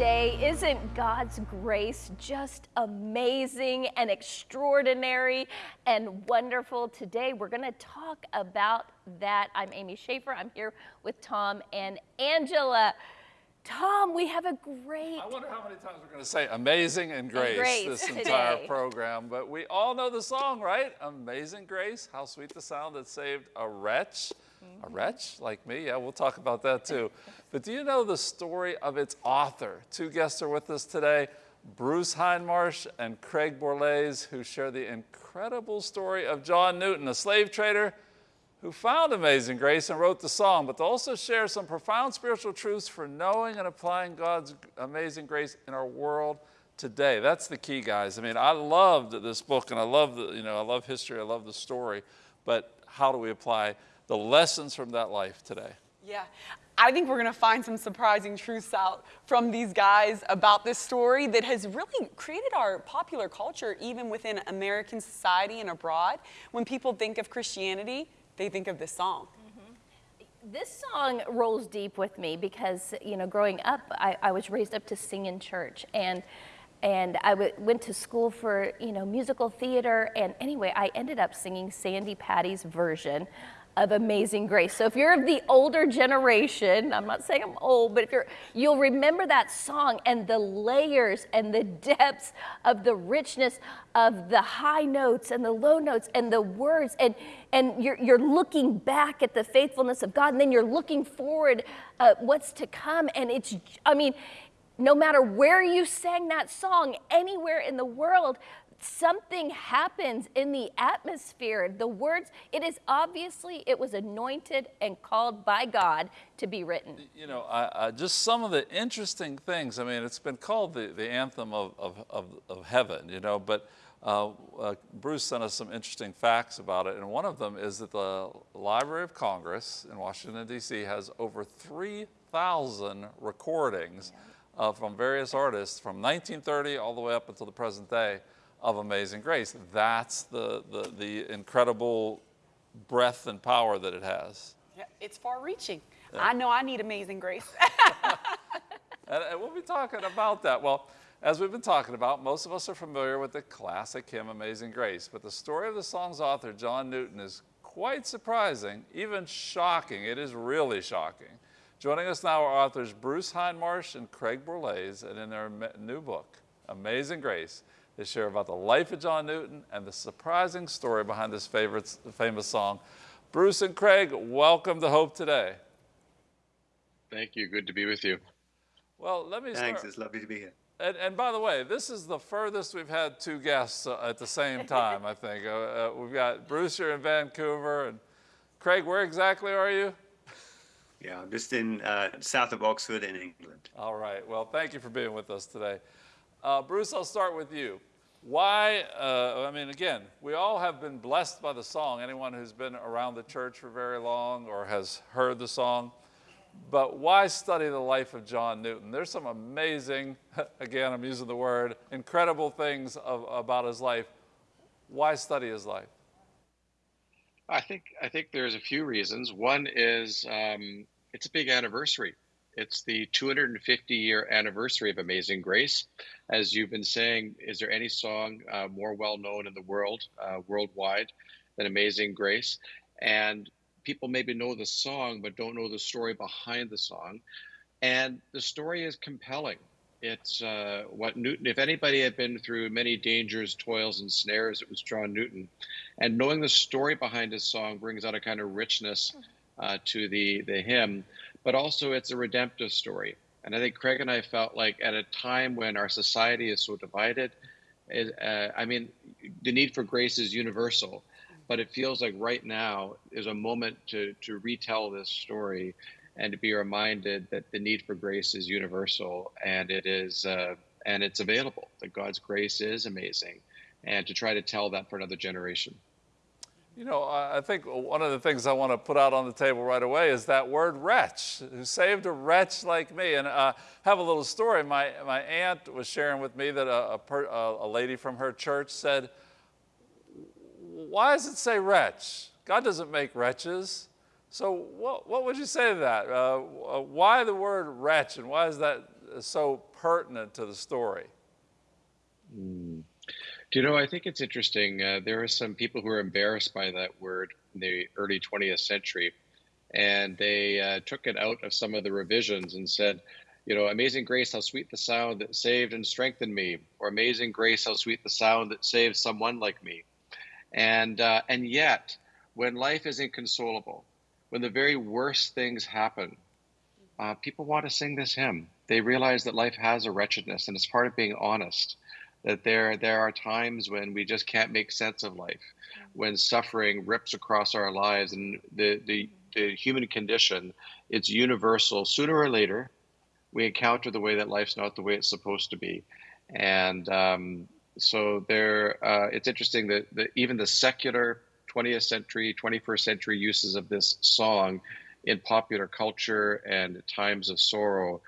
today. Isn't God's grace just amazing and extraordinary and wonderful? Today we're going to talk about that. I'm Amy Schaefer. I'm here with Tom and Angela. Tom, we have a great. I wonder how many times we're going to say amazing and grace, and grace this today. entire program. But we all know the song, right? Amazing grace. How sweet the sound that saved a wretch. Mm -hmm. A mm-hmm. wretch like me? Yeah, we'll talk about that too. but do you know the story of its author? Two guests are with us today. Bruce Hindmarsh and Craig Borlase, who share the incredible story of John Newton, a slave trader who found amazing grace and wrote the song, but to also share some profound spiritual truths for knowing and applying God's amazing grace in our world today. That's the key, guys. I mean, I loved this book and I love the, you know, I love history, I love the story, but how do we apply the lessons from that life today? Yeah, I think we're going to find some surprising truths out from these guys about this story that has really created our popular culture even within American society and abroad. When people think of Christianity, they think of this song. Mm-hmm. This song rolls deep with me because, you know, growing up, I, I was raised up to sing in church. And and I went to school for, you know, musical theater. And anyway, I ended up singing Sandi Patty's version of Amazing Grace. So if you're of the older generation, I'm not saying I'm old, but if you're, you'll remember that song and the layers and the depths of the richness of the high notes and the low notes and the words and, and you're, you're looking back at the faithfulness of God and then you're looking forward uh, what's to come and it's, I mean, no matter where you sang that song, anywhere in the world, something happens in the atmosphere. The words, it is obviously, it was anointed and called by God to be written. You know, I, I, just some of the interesting things. I mean, it's been called the, the anthem of, of, of, of heaven, you know, but uh, uh, Bruce sent us some interesting facts about it, and one of them is that the Library of Congress in Washington, D.C. has over 3,000 recordings uh, from various artists from 1930 all the way up until the present day of Amazing Grace. That's the, the, the incredible breadth and power that it has. Yeah, it's far reaching. Yeah. I know I need Amazing Grace. and, and we'll be talking about that. Well, as we've been talking about, most of us are familiar with the classic hymn Amazing Grace, but the story of the song's author, John Newton, is quite surprising, even shocking. It is really shocking. Joining us now are authors Bruce Hindmarsh and Craig Borlase, and in their new book, Amazing Grace, they share about the life of John Newton and the surprising story behind this favorite, famous song. Bruce and Craig, welcome to Hope Today. Thank you. Good to be with you. Well, let me Thanks. It's lovely to be here. And, and, by the way, this is the furthest we've had two guests uh, at the same time, I think. Uh, uh, we've got Bruce here in Vancouver, and Craig, where exactly are you? Yeah, I'm just in uh, south of Oxford in England. All right. Well, thank you for being with us today. Uh, Bruce, I'll start with you. Why, uh, I mean, again, we all have been blessed by the song. Anyone who's been around the church for very long or has heard the song. But why study the life of John Newton? There's some amazing, again, I'm using the word, incredible things of, about his life. Why study his life? I think I think there's a few reasons. One is um, it's a big anniversary. It's the 250 year anniversary of Amazing Grace. As you've been saying, is there any song uh, more well known in the world, uh, worldwide, than Amazing Grace? And people maybe know the song, but don't know the story behind the song. And the story is compelling. It's uh, what Newton, if anybody had been through many dangers, toils, and snares, it was John Newton. And knowing the story behind his song brings out a kind of richness uh, to the, the hymn but also it's a redemptive story. And I think Craig and I felt like at a time when our society is so divided, it, uh, I mean, the need for grace is universal, but it feels like right now is a moment to, to retell this story and to be reminded that the need for grace is universal and it is uh, and it's available. That God's grace is amazing, and to try to tell that for another generation. You know, I think one of the things I want to put out on the table right away is that word wretch, who saved a wretch like me. And uh, have a little story. My, my aunt was sharing with me that a, a, per, a, lady from her church said, why does it say wretch? God doesn't make wretches. So what, what would you say to that? Uh, why the word wretch and why is that so pertinent to the story? Do you know, I think it's interesting. Uh, there are some people who are embarrassed by that word in the early 20th century, and they uh, took it out of some of the revisions and said, you know, Amazing Grace, how sweet the sound that saved and strengthened me, or Amazing Grace, how sweet the sound that saved someone like me. And uh, and yet, when life is inconsolable, when the very worst things happen, uh, people want to sing this hymn. They realize that life has a wretchedness, and it's part of being honest. That there there are times when we just can't make sense of life, when suffering rips across our lives, and the the, the human condition, it's universal. Sooner or later, we encounter the way that life's not the way it's supposed to be, and um, so there. Uh, it's interesting that, that even the secular 20th century, 21st century uses of this song in popular culture and times of sorrow,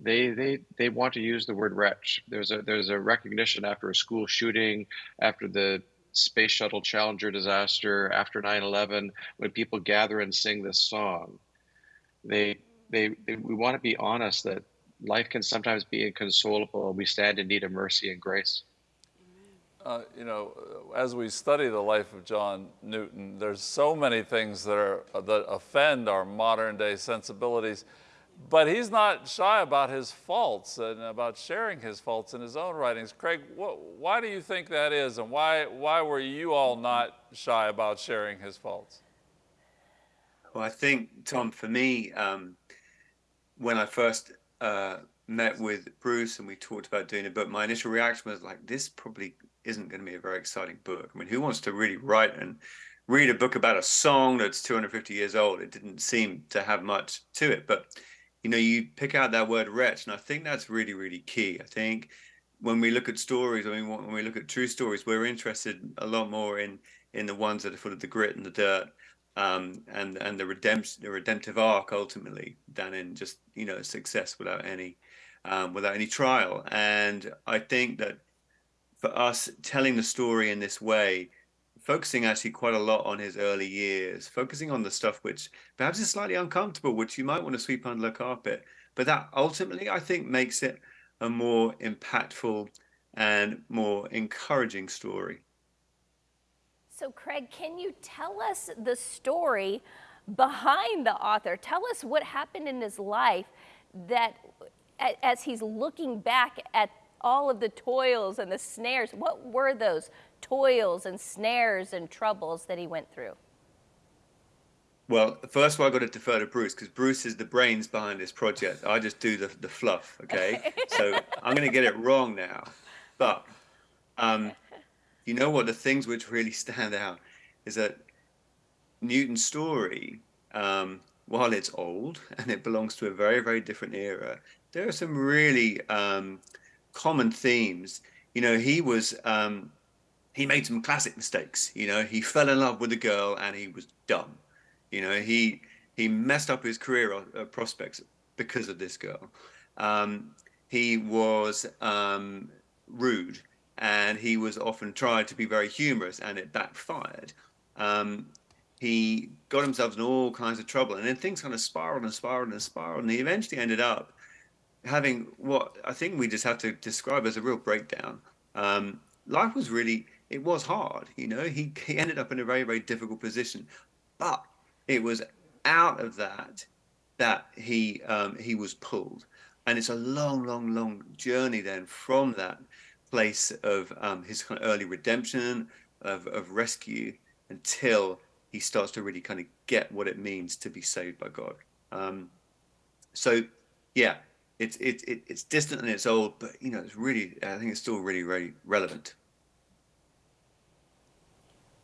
they they they want to use the word wretch. There's a there's a recognition after a school shooting, after the space shuttle Challenger disaster, after 9/11, when people gather and sing this song, they they, they we want to be honest that life can sometimes be inconsolable. And we stand in need of mercy and grace. Uh, you know, as we study the life of John Newton, there's so many things that are that offend our modern day sensibilities, but he's not shy about his faults and about sharing his faults in his own writings. Craig, what, why do you think that is, and why why were you all not shy about sharing his faults? Well, I think Tom, for me, um, when I first uh, met with Bruce and we talked about doing it, but my initial reaction was like, this probably isn't going to be a very exciting book. I mean, who wants to really write and read a book about a song that's 250 years old? It didn't seem to have much to it. But, you know, you pick out that word wretch, and I think that's really, really key. I think when we look at stories, I mean, when we look at true stories, we're interested a lot more in in the ones that are full of the grit and the dirt. Um, and and the redemption, the redemptive arc ultimately, than in just you know success without any um, without any trial. And I think that for us telling the story in this way, focusing actually quite a lot on his early years, focusing on the stuff which perhaps is slightly uncomfortable, which you might want to sweep under the carpet. But that ultimately, I think, makes it a more impactful and more encouraging story. So, Craig, can you tell us the story behind the author? Tell us what happened in his life that, as he's looking back at all of the toils and the snares. What were those toils and snares and troubles that he went through? Well, first of all, I got to defer to Bruce because Bruce is the brains behind this project. I just do the, the fluff, okay? so I'm going to get it wrong now. But um, you know what? The things which really stand out is that Newton's story, um, while it's old and it belongs to a very, very different era, there are some really um, common themes. You know, he was um, he made some classic mistakes. You know, he fell in love with a girl and he was dumb. You know, he he messed up his career uh, prospects because of this girl. Um, he was um, rude and he was often tried to be very humorous and it backfired. Um, he got himself in all kinds of trouble and then things kind of spiraled and spiraled and spiraled and he eventually ended up having what I think we just have to describe as a real breakdown. Um, life was really, it was hard. You know, he, he ended up in a very, very difficult position, but it was out of that that he um, he was pulled, and it's a long, long, long journey then from that place of um, his kind of early redemption, of, of rescue, until he starts to really kind of get what it means to be saved by God. Um, so, yeah, it's it's it's distant and it's old, but you know, it's really I think it's still really really relevant.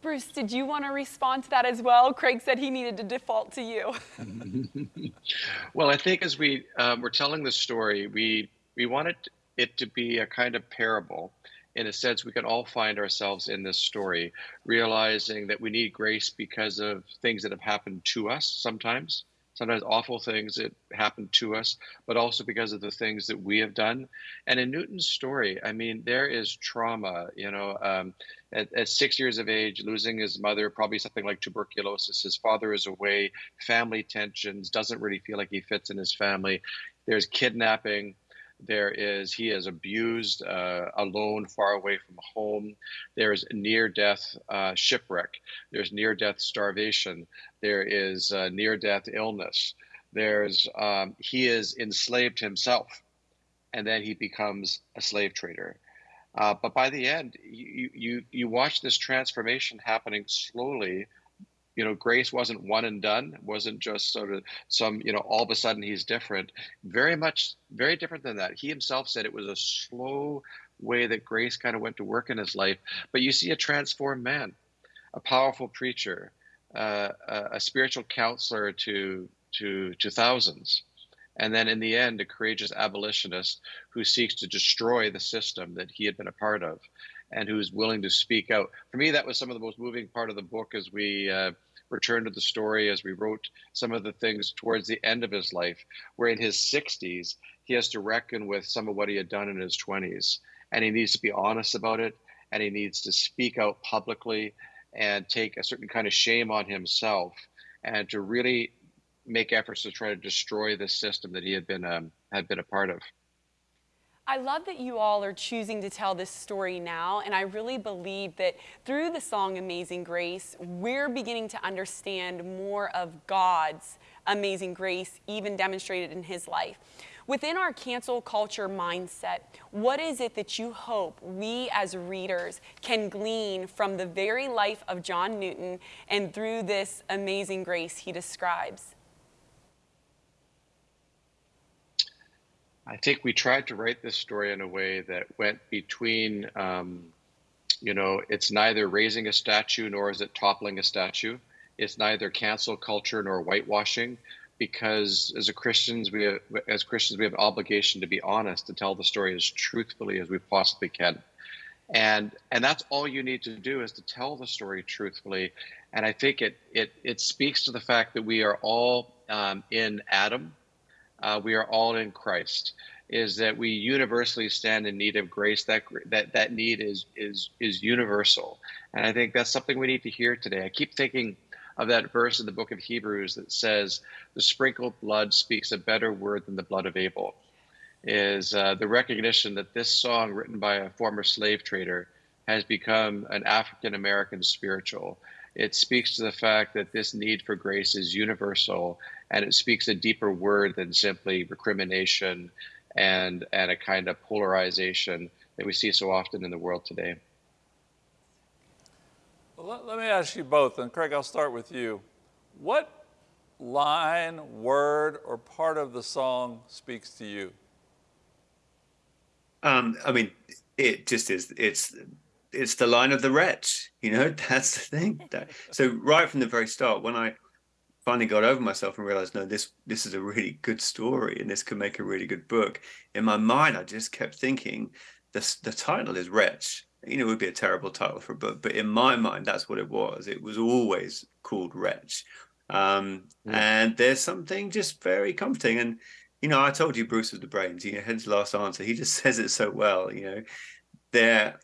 Bruce, did you want to respond to that as well? Craig said he needed to default to you. well, I think as we um, were telling the story, we we wanted it to be a kind of parable. In a sense, we can all find ourselves in this story, realizing that we need grace because of things that have happened to us sometimes, sometimes awful things that happen to us, but also because of the things that we have done. And in Newton's story, I mean, there is trauma, you know, um, at, at, six years of age, losing his mother, probably something like tuberculosis. His father is away, family tensions, doesn't really feel like he fits in his family. There's kidnapping. There is he is abused, uh, alone, far away from home. There's near-death uh, shipwreck. There's near-death starvation. There is uh, near-death illness. There's um, he is enslaved himself, and then he becomes a slave trader. Uh, but by the end, you, you you watch this transformation happening slowly you know, Grace wasn't one and done, wasn't just sort of some, you know, all of a sudden he's different. Very much, very different than that. He himself said it was a slow way that Grace kind of went to work in his life. But you see a transformed man, a powerful preacher, uh, a, a spiritual counselor to to to thousands and then in the end a courageous abolitionist who seeks to destroy the system that he had been a part of and who's willing to speak out. For me, that was some of the most moving part of the book as we uh, returned to the story, as we wrote some of the things towards the end of his life, where in his 60s, he has to reckon with some of what he had done in his 20s. And he needs to be honest about it, and he needs to speak out publicly and take a certain kind of shame on himself and to really make efforts to try to destroy the system that he had been um, had been a part of. I love that you all are choosing to tell this story now, and I really believe that through the song Amazing Grace, we're beginning to understand more of God's amazing grace, even demonstrated in his life. Within our cancel culture mindset, what is it that you hope we as readers can glean from the very life of John Newton and through this amazing grace he describes? I think we tried to write this story in a way that went between, um, you know, it's neither raising a statue nor is it toppling a statue. It's neither cancel culture nor whitewashing, because as a Christians, we have, as Christians we have an obligation to be honest to tell the story as truthfully as we possibly can, and and that's all you need to do is to tell the story truthfully, and I think it it it speaks to the fact that we are all um, in Adam uh, we are all in Christ, is that we universally stand in need of grace. That that that need is is is universal, and I think that's something we need to hear today. I keep thinking of that verse in the book of Hebrews that says, "The sprinkled blood speaks a better word than the blood of Abel." Is uh, the recognition that this song, written by a former slave trader, has become an African American spiritual. It speaks to the fact that this need for grace is universal and it speaks a deeper word than simply recrimination and and a kind of polarization that we see so often in the world today. Well, let, let me ask you both, and Craig, I'll start with you. What line, word, or part of the song speaks to you? Um, I mean, it just is. It's it's the line of the wretch. You know, that's the thing. so right from the very start, when I finally got over myself and realized, no, this this is a really good story and this could make a really good book. In my mind, I just kept thinking, the the title is Wretch. You know, it would be a terrible title for a book, but in my mind, that's what it was. It was always called Wretch. Um, mm. And there's something just very comforting. And, you know, I told you Bruce was the brains, you know, his last answer, he just says it so well, you know, there,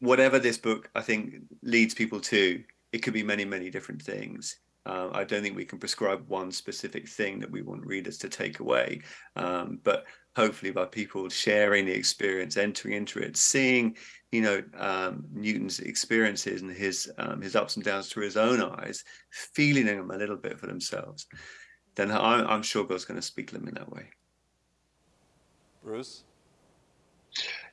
whatever this book, I think, leads people to, it could be many, many different things. Uh, I don't think we can prescribe one specific thing that we want readers to take away, um, but hopefully by people sharing the experience, entering into it, seeing, you know, um, Newton's experiences and his um, his ups and downs through his own eyes, feeling them a little bit for themselves, then I'm, I'm sure God's going to speak to them in that way. Bruce.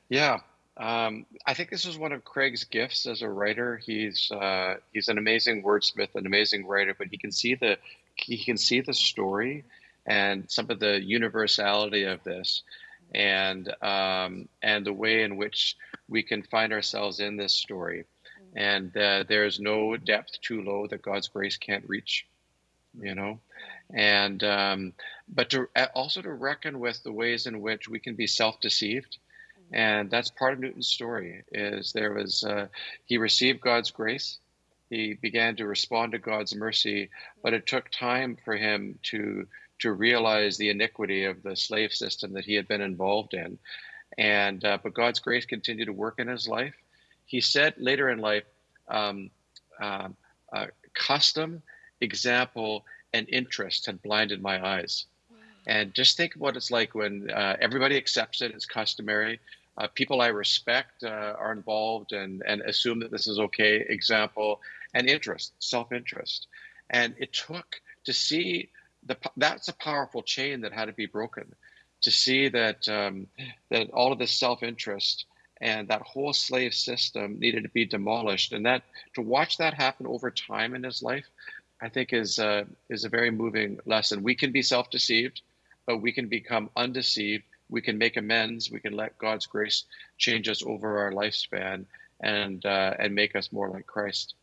Yeah, um, I think this is one of Craig's gifts as a writer. He's uh, he's an amazing wordsmith, an amazing writer, but he can see the he can see the story and some of the universality of this, and um, and the way in which we can find ourselves in this story. And uh, there's no depth too low that God's grace can't reach, you know, and um, but to also to reckon with the ways in which we can be self-deceived and that's part of Newton's story. Is there was uh, he received God's grace, he began to respond to God's mercy, but it took time for him to to realize the iniquity of the slave system that he had been involved in. And uh, but God's grace continued to work in his life. He said later in life, um, uh, uh, custom, example, and interest had blinded my eyes. And just think what it's like when uh, everybody accepts it, it's customary. Uh, people I respect uh, are involved and, and assume that this is okay. Example, and interest, self interest. And it took to see the, that's a powerful chain that had to be broken to see that um, that all of this self interest and that whole slave system needed to be demolished and that to watch that happen over time in his life i think is uh, is a very moving lesson we can be self-deceived but we can become undeceived we can make amends we can let god's grace change us over our lifespan and uh, and make us more like christ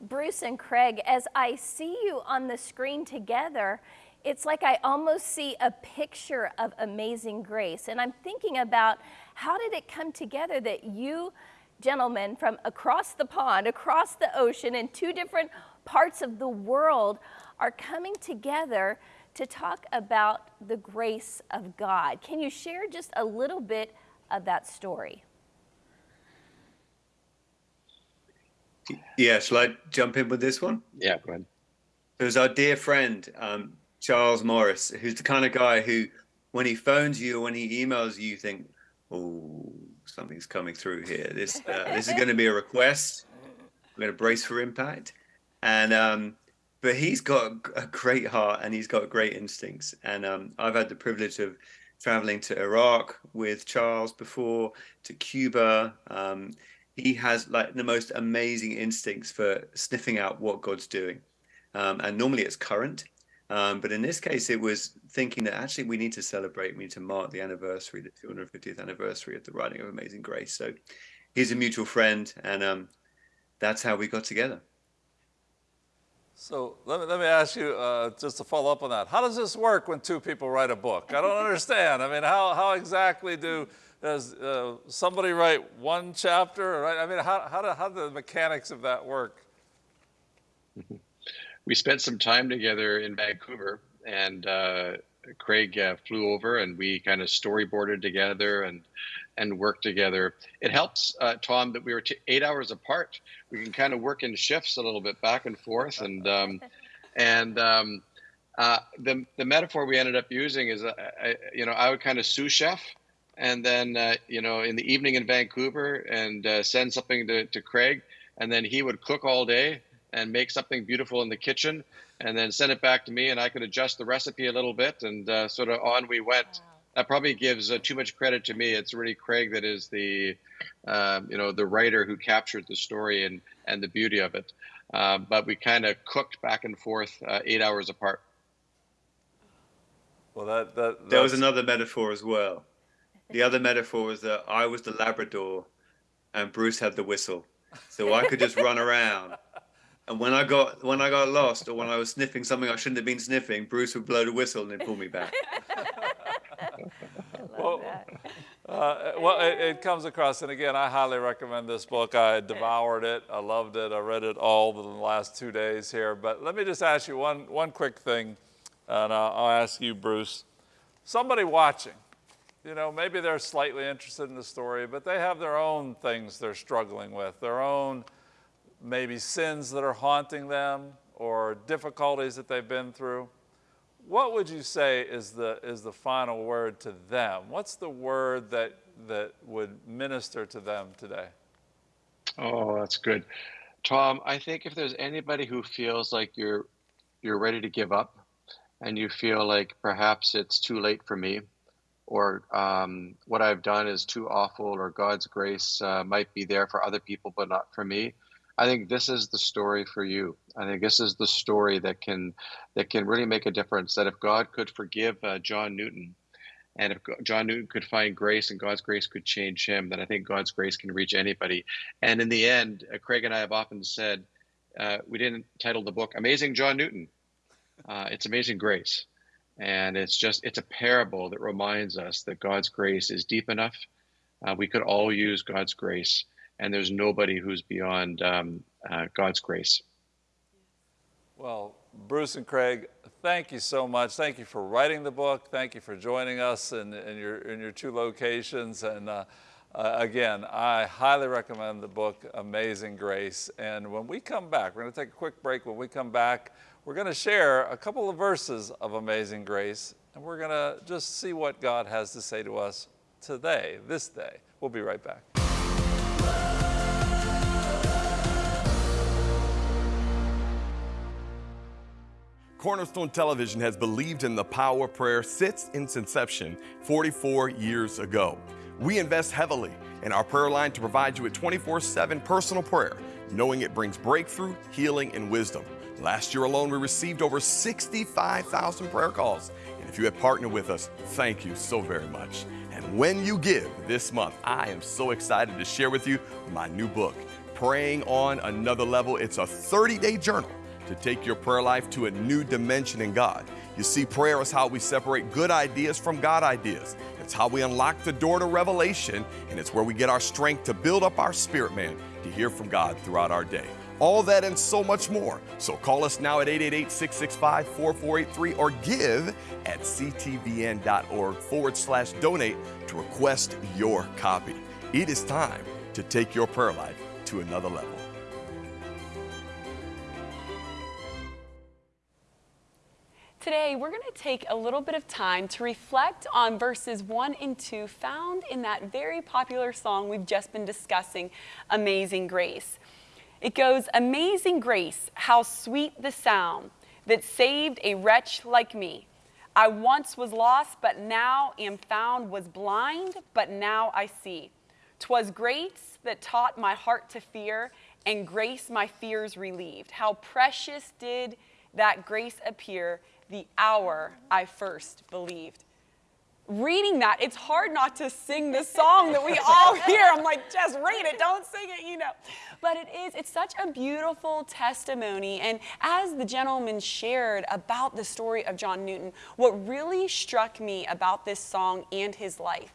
bruce and craig as i see you on the screen together it's like I almost see a picture of amazing grace. And I'm thinking about how did it come together that you gentlemen from across the pond, across the ocean, in two different parts of the world are coming together to talk about the grace of God. Can you share just a little bit of that story? Yeah, shall I jump in with this one? Yeah, go ahead. It was our dear friend, um, Charles Morris, who's the kind of guy who, when he phones you or when he emails you, you think, oh, something's coming through here. This uh, this is going to be a request. We're going to brace for impact. And um, but he's got a great heart and he's got great instincts. And um, I've had the privilege of traveling to Iraq with Charles before, to Cuba. Um, he has like the most amazing instincts for sniffing out what God's doing. Um, and normally it's current. Um, but in this case, it was thinking that actually we need to celebrate, we need to mark the anniversary, the 250th anniversary of the writing of Amazing Grace. So he's a mutual friend, and um, that's how we got together. So let me, let me ask you, uh, just to follow up on that, how does this work when two people write a book? I don't understand. I mean, how, how exactly do, does uh, somebody write one chapter? Right? I mean, how, how, do, how do the mechanics of that work? we spent some time together in Vancouver, and uh, Craig uh, flew over, and we kind of storyboarded together and and work together. It helps, uh, Tom, that we were eight hours apart. We can kind of work in shifts a little bit back and forth, and um, and um, uh, the the metaphor we ended up using is, uh, I, you know, I would kind of sous chef and then uh, you know in the evening in Vancouver and uh, send something to, to Craig, and then he would cook all day, and make something beautiful in the kitchen and then send it back to me and I could adjust the recipe a little bit and uh, sort of on we went. Wow. That probably gives uh, too much credit to me. It's really Craig that is the, um, you know, the writer who captured the story and and the beauty of it. Uh, but we kind of cooked back and forth uh, eight hours apart. Well, that that there was another metaphor as well. The other metaphor was that I was the Labrador, and Bruce had the whistle, so I could just run around and when I got when I got lost or when I was sniffing something I shouldn't have been sniffing, Bruce would blow the whistle and then pull me back. well, uh, well it, it, comes across, and again, I highly recommend this book. I devoured it. I loved it. I read it all in the last two days here. But let me just ask you one, one quick thing, and I'll, I'll ask you, Bruce. Somebody watching, you know, maybe they're slightly interested in the story, but they have their own things they're struggling with, their own maybe sins that are haunting them or difficulties that they've been through, what would you say is the, is the final word to them? What's the word that, that would minister to them today? Oh, that's good. Tom, I think if there's anybody who feels like you're you're ready to give up and you feel like perhaps it's too late for me or um, what I've done is too awful or God's grace uh, might be there for other people but not for me, I think this is the story for you. I think this is the story that can that can really make a difference. That if God could forgive uh, John Newton, and if John Newton could find grace and God's grace could change him, then I think God's grace can reach anybody. And in the end, uh, Craig and I have often said uh, we didn't title the book "Amazing John Newton." Uh, it's Amazing Grace, and it's just it's a parable that reminds us that God's grace is deep enough. Uh, we could all use God's grace and there's nobody who's beyond um, uh, God's grace. Well, Bruce and Craig, thank you so much. Thank you for writing the book. Thank you for joining us in, in your, in your two locations. And uh, uh, again, I highly recommend the book, Amazing Grace. And when we come back, we're going to take a quick break. When we come back, we're going to share a couple of verses of Amazing Grace, and we're going to just see what God has to say to us today, this day. We'll be right back. Cornerstone Television has believed in the power of prayer since its inception 44 years ago. We invest heavily in our prayer line to provide you with 24 7 personal prayer, knowing it brings breakthrough, healing, and wisdom. Last year alone, we received over 65,000 prayer calls. And if you have partnered with us, thank you so very much. And when you give this month, I am so excited to share with you my new book, Praying on Another Level. It's a 30 day journal to take your prayer life to a new dimension in God. You see, prayer is how we separate good ideas from God ideas. It's how we unlock the door to revelation, and it's where we get our strength to build up our spirit man to hear from God throughout our day. All that and so much more. So call us now at 888 665 4483 or give at ctvn.org forward slash donate to request your copy. It is time to take your prayer life to another level. Today, we're going to take a little bit of time to reflect on verses 1 and 2 found in that very popular song we've just been discussing, Amazing Grace. It goes, Amazing Grace, how sweet the sound that saved a wretch like me. I once was lost, but now am found, was blind, but now I see. 'Twas grace that taught my heart to fear, and grace my fears relieved. How precious did that grace appear the hour I first believed. Reading that, it's hard not to sing the song that we all hear. I'm like, just read it, don't sing it, you know. But it is, it's such a beautiful testimony. And as the gentleman shared about the story of John Newton, what really struck me about this song and his life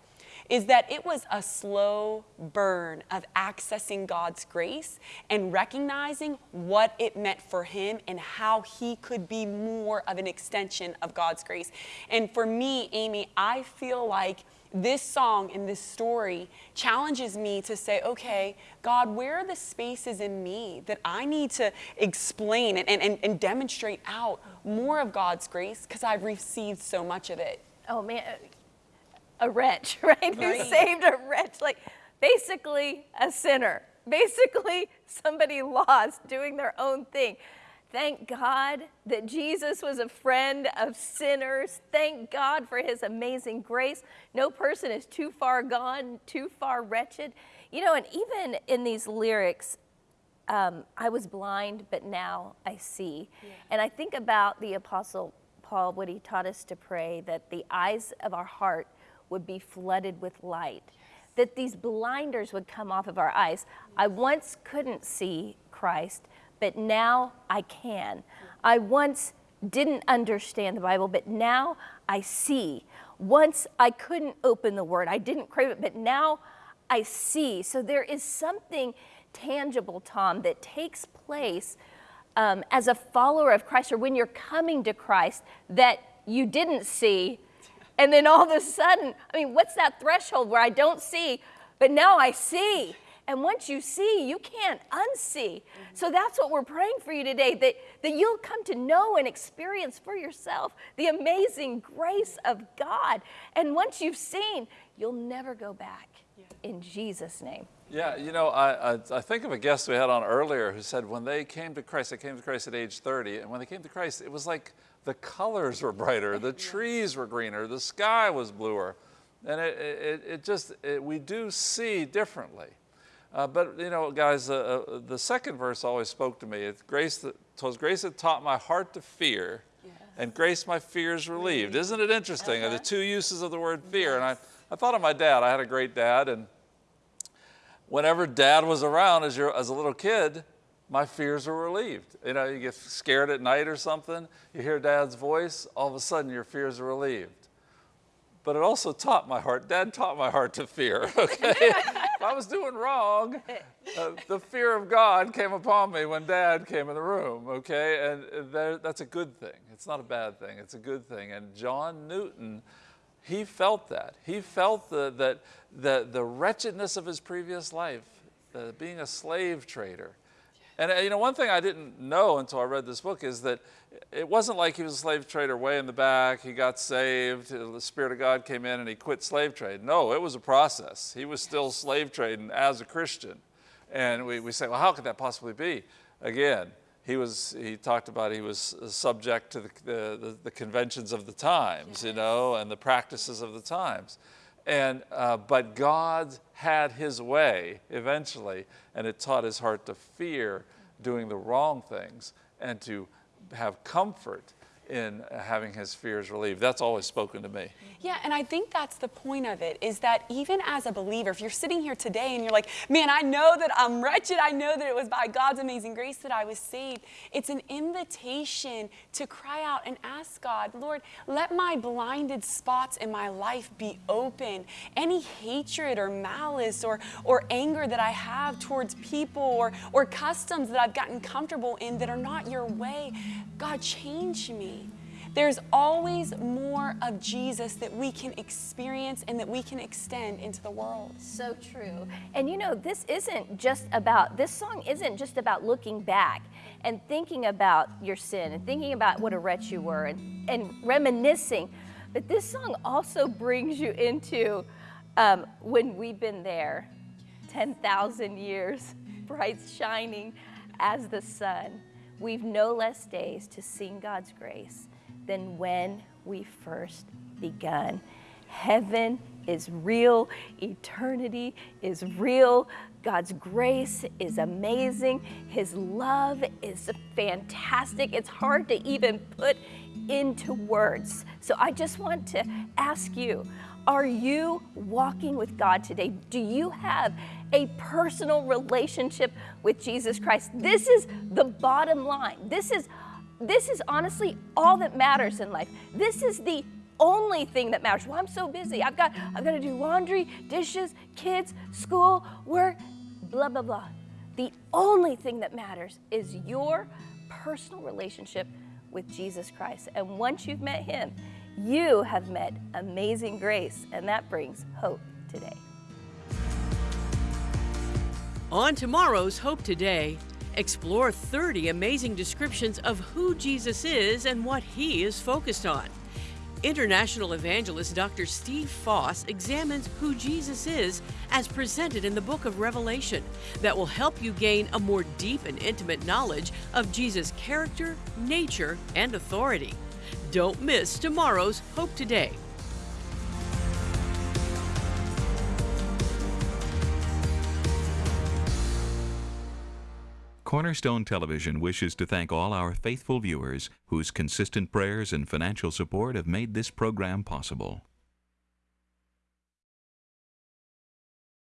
is that it was a slow burn of accessing God's grace and recognizing what it meant for him and how he could be more of an extension of God's grace. And for me, Amy, I feel like this song and this story challenges me to say, okay, God, where are the spaces in me that I need to explain and, and, and demonstrate out more of God's grace because I've received so much of it? Oh man, a wretch, right? right? Who saved a wretch, like basically a sinner, basically somebody lost doing their own thing. Thank God that Jesus was a friend of sinners. Thank God for his amazing grace. No person is too far gone, too far wretched. You know, and even in these lyrics, um, I was blind, but now I see. Yeah. And I think about the Apostle Paul, what he taught us to pray, that the eyes of our heart would be flooded with light, that these blinders would come off of our eyes. I once couldn't see Christ, but now I can. I once didn't understand the Bible, but now I see. Once I couldn't open the Word, I didn't crave it, but now I see. So there is something tangible, Tom, that takes place um, as a follower of Christ or when you're coming to Christ that you didn't see and then all of a sudden, I mean, what's that threshold where I don't see, but now I see? And once you see, you can't unsee. Mm-hmm. So that's what we're praying for you today that, that you'll come to know and experience for yourself the amazing grace of God. And once you've seen, you'll never go back yeah. in Jesus' name. Yeah, you know, I, I, I, think of a guest we had on earlier who said when they came to Christ, they came to Christ at age 30, and when they came to Christ, it was like the colors were brighter, the trees were greener, the sky was bluer. And it, it, it just, it, we do see differently. Uh, but, you know, guys, uh, uh, the second verse always spoke to me. It's grace that, was grace that taught my heart to fear, yes. and grace my fears relieved. Isn't it interesting? Uh -huh. The two uses of the word fear. Yes. And I, I thought of my dad. I had a great dad, and whenever dad was around as, your, as a little kid, my fears were relieved. You know, you get scared at night or something, you hear dad's voice, all of a sudden your fears are relieved. But it also taught my heart, dad taught my heart to fear, okay? if I was doing wrong, uh, the fear of God came upon me when dad came in the room, okay? And there, that's a good thing. It's not a bad thing, it's a good thing. And John Newton, he felt that. He felt the, that the, the wretchedness of his previous life, uh, being a slave trader And uh, you know, one thing I didn't know until I read this book is that it wasn't like he was a slave trader way in the back. He got saved. The Spirit of God came in and he quit slave trade. No, it was a process. He was still slave trading as a Christian. And we, we say, well, how could that possibly be? Again, he was he talked about he was subject to the, the, the conventions of the times, yes. you know, and the practices of the times. And, uh, but God had his way eventually, and it taught his heart to fear doing the wrong things and to have comfort in having his fears relieved. That's always spoken to me. Yeah, and I think that's the point of it is that even as a believer, if you're sitting here today and you're like, man, I know that I'm wretched, I know that it was by God's amazing grace that I was saved, it's an invitation to cry out and ask God, Lord, let my blinded spots in my life be open. Any hatred or malice or, or anger that I have towards people or, or customs that I've gotten comfortable in that are not your way, God, change me. There's always more of Jesus that we can experience and that we can extend into the world. So true. And you know, this isn't just about, this song isn't just about looking back and thinking about your sin and thinking about what a wretch you were and, and reminiscing. But this song also brings you into um, when we've been there 10,000 years, bright shining as the sun. We've no less days to sing God's grace than when we first begun. Heaven is real, eternity is real, God's grace is amazing, His love is fantastic. It's hard to even put into words. So I just want to ask you are you walking with God today? Do you have a personal relationship with Jesus Christ? This is the bottom line. This is this is honestly all that matters in life. This is the only thing that matters. Well, I'm so busy. I've got I've got to do laundry, dishes, kids, school, work, blah blah blah. The only thing that matters is your personal relationship with Jesus Christ. And once you've met him, you have met amazing grace, and that brings hope today. On tomorrow's Hope Today, Explore 30 amazing descriptions of who Jesus is and what he is focused on. International evangelist Dr. Steve Foss examines who Jesus is as presented in the book of Revelation that will help you gain a more deep and intimate knowledge of Jesus' character, nature, and authority. Don't miss tomorrow's Hope Today. Cornerstone Television wishes to thank all our faithful viewers whose consistent prayers and financial support have made this program possible.